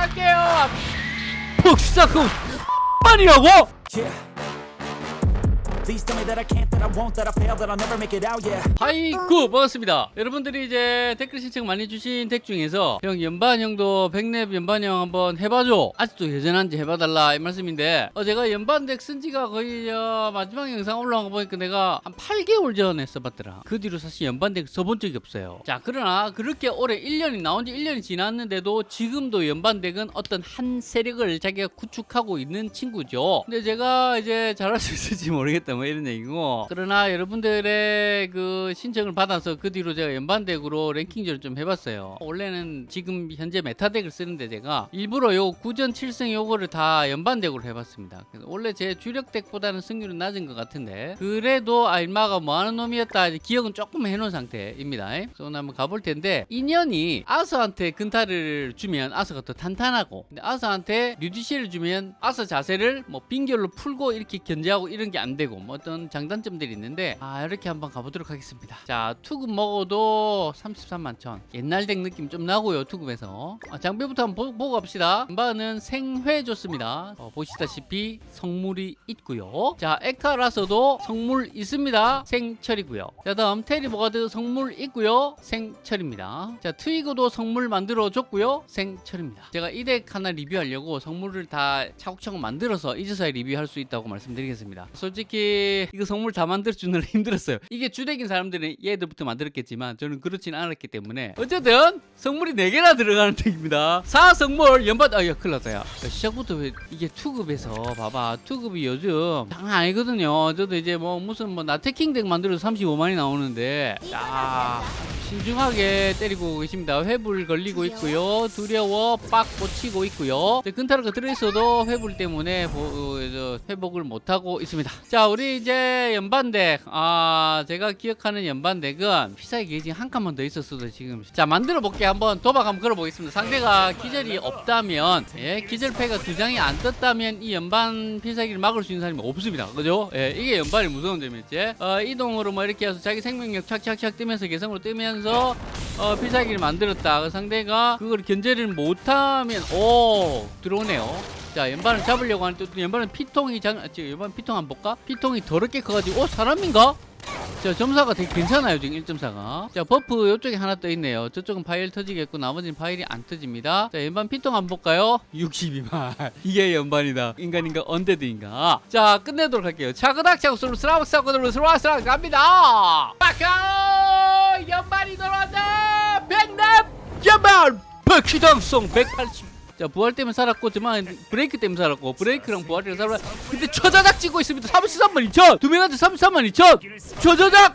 할게요 푹사쿵 아니라고? 하이구 반갑습니다. 여러분들이 이제 댓글 신청 많이 주신 덱 중에서 형 연반형도 백랩 연반형 한번 해봐줘. 아직도 여전한지 해봐달라 이 말씀인데 어, 제가 연반 덱 쓴지가 거의 어, 마지막 영상 올라온 거 보니까 내가 한 8개월 전에 써봤더라. 그 뒤로 사실 연반 덱 써본 적이 없어요. 자 그러나 그렇게 올해 1년이 나온 지 1년이 지났는데도 지금도 연반 덱은 어떤 한 세력을 자기가 구축하고 있는 친구죠. 근데 제가 이제 잘할 수 있을지 모르겠다 뭐 이런 얘기고. 그러나 여러분들의 그 신청을 받아서 그 뒤로 제가 연반덱으로 랭킹전을 좀 해봤어요. 원래는 지금 현재 메타덱을 쓰는데 제가 일부러 요 9전 7승 요거를 다 연반덱으로 해봤습니다. 원래 제 주력덱보다는 승률은 낮은 것 같은데 그래도 알마가 뭐하는 놈이었다 기억은 조금 해놓은 상태입니다. 그래서 오늘 한번 가볼 텐데 인연이 아서한테 근타를 주면 아서가 더 탄탄하고 아서한테 류디시를 주면 아서 자세를 뭐 빙결로 풀고 이렇게 견제하고 이런 게 안 되고 뭐 어떤 장단점들이 있는데 아 이렇게 한번 가보도록 하겠습니다. 자 투급 먹어도 33만 천. 옛날 덱 느낌 좀 나고요 투급에서. 아, 장비부터 한번 보, 보고 갑시다. 한바는 생회 좋습니다. 어, 보시다시피 성물이 있고요. 자 에카라서도 성물 있습니다. 생철이고요. 자 다음 테리보가드 성물 있고요. 생철입니다. 자 트위거도 성물 만들어 줬고요. 생철입니다. 제가 이 덱 하나 리뷰하려고 성물을 다 차곡차곡 만들어서 이제서야 리뷰할 수 있다고 말씀드리겠습니다. 솔직히 이거 성물 다 만들어 주느라 힘들었어요. 이게 주덱인 사람들은 얘들부터 만들었겠지만 저는 그렇진 않았기 때문에 어쨌든 성물이 4개나 들어가는 덱입니다. 4성물 연받 아야 큰일 났다 야. 시작부터 왜 이게 투급에서 봐봐. 투급이 요즘 장난 아니거든요. 저도 이제 뭐 무슨 뭐 나태킹 덱 만들어서 35만이 나오는데. 자 신중하게 때리고 계십니다. 회불 걸리고 있고요. 두려워 빡 꽂히고 있고요. 근타르가 들어있어도 회불 때문에 보, 어, 저, 회복을 못하고 있습니다. 자 우리 이제 연반덱 아 제가 기억하는 연반덱은 피사의 게이지 한 칸만 더 있었어도 지금. 자 만들어 볼게. 한번 도박 한번 걸어보겠습니다. 상대가 기절이 없다면 예 기절패가 두 장이 안 떴다면 이 연반 필살기를 막을 수 있는 사람이 없습니다. 그죠? 예 이게 연반의 무서운 점이었지. 어, 이동으로 뭐 이렇게 해서 자기 생명력 착착착 뜨면서 개성으로 뜨면 서 어, 필살기를 만들었다. 그 상대가 그걸 견제를 못하면 오 들어오네요. 자 연반을 잡으려고 하는데 또 연반은 피통이 장 지금 연반 피통 한번 볼까? 피통이 더럽게 커가지고 어 사람인가? 자 점사가 되게 괜찮아요 지금 1.4가. 자 버프 이쪽에 하나 떠 있네요. 저쪽은 파일 터지겠고 나머지는 파일이 안 터집니다. 자 연반 피통 한번 볼까요? 62만 이게 연반이다. 인간인가 언데드인가? 자 끝내도록 할게요. 차그닥 차고 스로 스라우 스라우 스라우 스라우 갑니다. 빠카 연반이 돌아왔다 백납 연반 백시당성 180 자 부활 때문에 살았고 저만 브레이크 때문에 살았고 브레이크랑 부활이랑 살았 근데 초자작 찍고 있습니다. 33만 2천! 두 명한테 33만 2천! 초자작!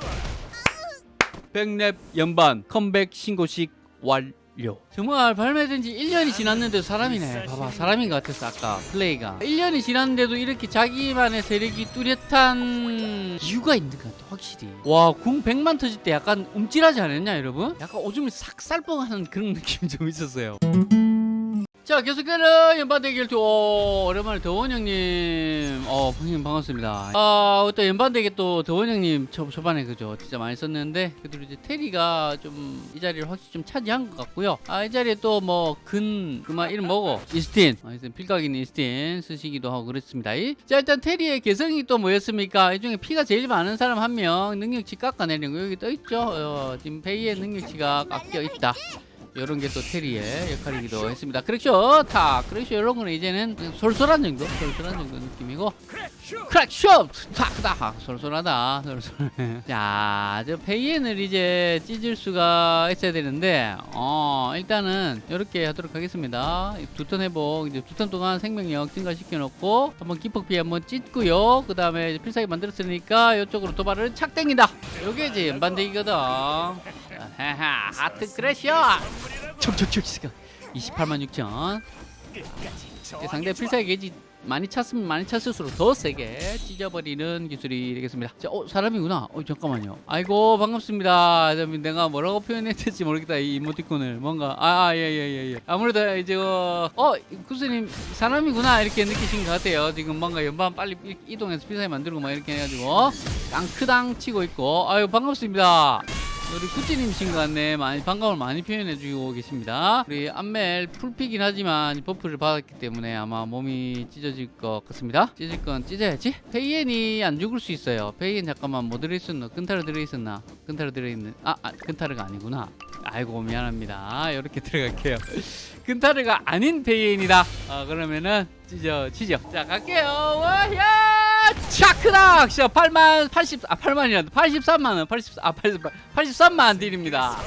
백랩 연반 컴백 신고식 완 료 정말 발매된 지 1년이 지났는데 사람이네. 봐봐 사람인 것 같았어 아까 플레이가. 1년이 지났는데도 이렇게 자기만의 세력이 뚜렷한 이유가 있는 것 같아 확실히. 와궁 100만 터질 때 약간 움찔하지 않았냐 여러분? 약간 오줌이 싹 쌀뻥하는 그런 느낌이 좀 있었어요 자 계속되는 연반대결 오 오랜만에 더원 형님. 어 형님 반갑습니다. 아또 연반대결 또 더원 형님 초, 초반에 그죠? 진짜 많이 썼는데 그대로 이제 테리가 좀 이 자리를 확실히 좀 차지한 것 같고요. 아 이 자리에 또 뭐 근 그만 이름 뭐고? 이스틴. 아, 이스틴 필각 있는 이스틴 쓰시기도 하고 그렇습니다. 자 일단 테리의 개성이 또 뭐였습니까? 이 중에 피가 제일 많은 사람 한 명 능력치 깎아내리는 거 여기 떠있죠? 어, 지금 페이의 능력치가 깎여 있다 이런 게 또 테리의 역할이기도 했습니다. Crack Shoot 탁 Crack Shoot 이런 거는 이제는 솔솔한 정도 솔솔한 정도 느낌이고 Crack Shoot 탁탁 솔솔하다 솔솔해 자 저 페이엔을 이제 찢을 수가 있어야 되는데 어 일단은 이렇게 하도록 하겠습니다. 두 턴 회복 이제 두 턴 동안 생명력 증가시켜 놓고 한번 기폭 피해 한번 찢고요. 그 다음에 필살기 만들었으니까 이쪽으로 도발을 착 땡긴다. 요게 이제 연반대기거든. 하하 하트 크래셔 촉촉촉 28만 6천. 상대 필살기 게이지 많이 찼으면 많이 찼을수록 더 세게 찢어버리는 기술이 되겠습니다. 자, 어 사람이구나. 어 잠깐만요. 아이고 반갑습니다. 내가 뭐라고 표현해야 될지 모르겠다 이 이모티콘을. 뭔가 아예예예 예, 예. 아무래도 이제 어, 어 구스님 사람이구나 이렇게 느끼신 것 같아요. 지금 뭔가 연방 빨리 이동해서 필살기 만들고 막 이렇게 해가지고 땅크당 치고 있고. 아유 반갑습니다 우리 같네. 많이 반감을 많이 표현해주고 계십니다. 우리 안멜 풀피긴 하지만 버프를 받았기 때문에 아마 몸이 찢어질 것 같습니다. 찢을 건 찢어야지. 페이엔이 안 죽을 수 있어요. 페이엔 잠깐만 뭐 들어있었나? 끈타르 들어있었나? 끈타르 들어있는 아, 아 끈타르가 아니구나. 아이고 미안합니다. 이렇게 들어갈게요. 끈타르가 아닌 페이엔이다. 아 그러면은 찢어 찢어. 자 갈게요. 와야 차크닥. 자 8만 80 아 8만이란다. 83만 원. 80아 83, 83만 딜입니다.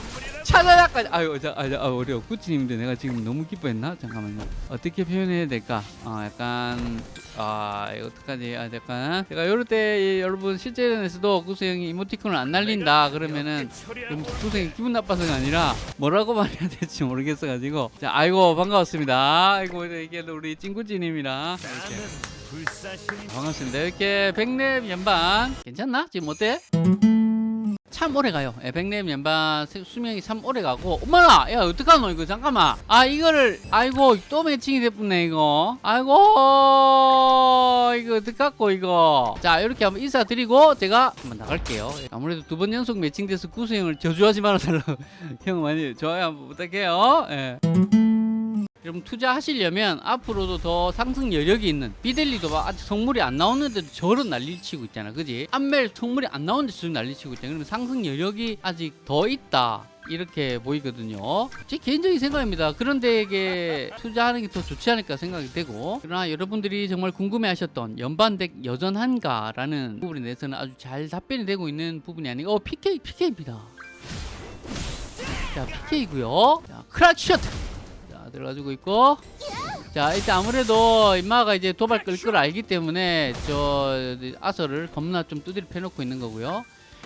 차자작까지 아유 자, 아, 자, 아, 어려워 구찌님인데 내가 지금 너무 기뻐했나 잠깐만요 어떻게 표현해야 될까 아 약간 아 이거 어떡하지 아 약간 제가 요럴 때 여러분 실제전에서도 구수 형이 이모티콘을 안 날린다 그러면은 구수 형이 기분 나빠서가 아니라 뭐라고 말해야 될지 모르겠어 가지고 자 아이고 반가웠습니다 아이고 이게 우리 찐구찌님이랑 이렇게 반갑습니다 이렇게 백랩 연방 괜찮나 지금 어때? 참 오래 가요. 예, 연반 수- 수명이 참 오래 가고. 엄마나, 야 어떡하노 이거 잠깐만. 아 이거를 아이고 또 매칭이 됐네 이거. 아이고 이거 어떡하고 이거. 자 이렇게 한번 인사드리고 제가 한번 나갈게요. 예, 아무래도 두 번 연속 매칭돼서 구수 형을 저주하지 말아달라고 형 많이 좋아요 한번 부탁해요. 예. 여러분 투자하시려면 앞으로도 더 상승 여력이 있는 비델리도 막 아직 성물이 안 나오는데도 저런 난리 치고 있잖아. 그지? 안멜 성물이 안 나오는데 저런 난리 치고 있잖아. 그러면 상승 여력이 아직 더 있다. 이렇게 보이거든요. 제 개인적인 생각입니다. 그런 데에게 투자하는 게 더 좋지 않을까 생각이 되고. 그러나 여러분들이 정말 궁금해 하셨던 연반덱 여전한가 라는 부분에 대해서는 아주 잘 답변이 되고 있는 부분이 아니고 어 PK PK입니다. 자 PK고요. 자 크라치 셔트 자 들어가지고 있고. 자 일단 아무래도 임마가 이제 도발 끌 걸 알기 때문에 저 아서를 겁나 좀 두드려 패놓고 있는 거고요.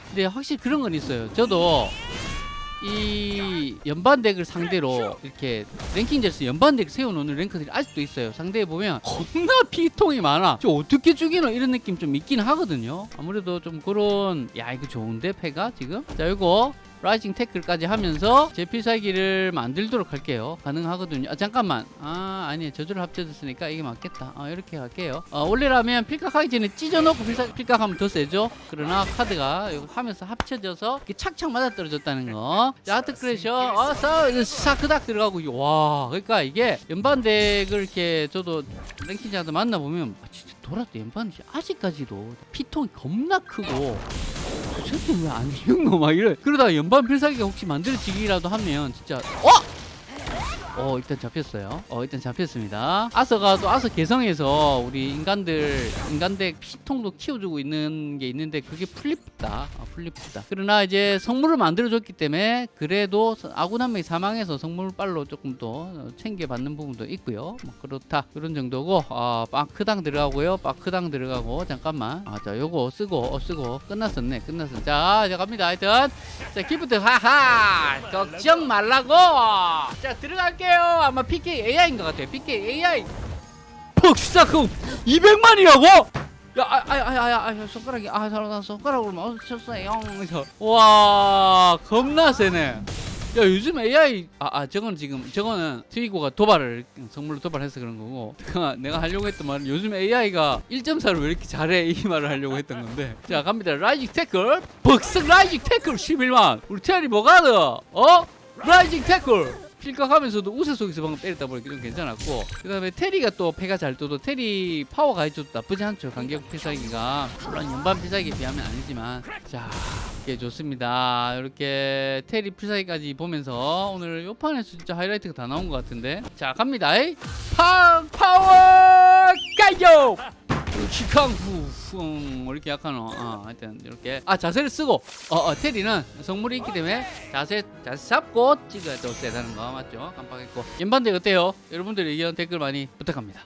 근데 확실히 그런 건 있어요. 저도 이 연반 덱을 상대로 이렇게 랭킹제에서 연반 덱 세워놓는 랭크들이 아직도 있어요. 상대에 보면 겁나 피통이 많아. 저 어떻게 죽이노? 이런 느낌 좀 있긴 하거든요. 아무래도 좀 그런 야 이거 좋은데 패가 지금? 자 이거 Rising Tackle까지 하면서 제 필살기를 만들도록 할게요. 가능하거든요. 아 잠깐만. 아 아니 저주를 합쳐졌으니까 이게 맞겠다. 아 이렇게 할게요. 어, 원래라면 필각하기 전에 찢어놓고 필살, 필각하면 더 세죠? 그러나 카드가 하면서 합쳐져서 이렇게 착착 맞아떨어졌다는 거 자 Heart Crasher. 어서 사크닥 들어가고 와 그러니까 이게 연반덱을 이렇게 저도 랭킹자들 만나보면 아, 진짜 돌아도 연반이 아직까지도 피통이 겁나 크고 저게 왜안 죽노 막 이래 그러다가 연반 필살기가 혹시 만들어지기라도 하면 진짜 어? 어 일단 잡혔어요. 어 일단 잡혔습니다. 아서가 또 아서 개성에서 우리 인간들 인간덱 피통도 키워주고 있는 게 있는데 그게 풀리프다. 아, 풀리프다. 그러나 이제 성물을 만들어줬기 때문에 그래도 아군 한 명이 사망해서 성물 빨로 조금 더 챙겨받는 부분도 있고요. 뭐 그렇다. 그런 정도고 아 빠크당 들어가고요. 빠크당 들어가고 잠깐만. 아자 요거 쓰고 어 쓰고. 끝났었네. 끝났어 자, 자 갑니다. 하여튼. 자 gift 하하! 걱정 말라고! 자 들어갈게 요 아마 PK AI인 것 같아요 PK AI 퍽사금 200만이라고 야, 아, 아, 아, 아, 아, 손가락이, 아, 나 손가락으로 마우스 쳤어요. 와, 겁나 세네. 야, 요즘 AI, 아, 아, 저건 지금, 저거는 트위고가 도발을, 선물로 도발해서 그런 거고, 내가, 내가 하려고 했던 말은 요즘 AI가 1.4를 왜 이렇게 잘해? 이 말을 하려고 했던 건데. 자, 갑니다. Rising Tackle, 벅석 Rising Tackle 11만. 우리 테리 뭐가드, 어? Rising Tackle. 필각하면서도 우세 속에서 방금 때렸다 보니까 좀 괜찮았고 그 다음에 테리가 또 패가 잘 떠도 테리 파워가 해줘도 나쁘지 않죠. 간격 필살기가. 물론 연반 필살기에 비하면 아니지만. 자 이게 좋습니다. 이렇게 테리 필살기까지 보면서 오늘 요 판에서 진짜 하이라이트가 다 나온 것 같은데. 자 갑니다. 팡 Power Geyser 캉후 쿵 이렇게 약하노 어, 하여튼 이렇게. 아 자세를 쓰고 어, 어 테리는 성물이 있기 때문에 자세 자세 잡고 찍어야 또 세다는 거 맞죠? 깜빡했고. 연반대 어때요? 여러분들 의견 댓글 많이 부탁합니다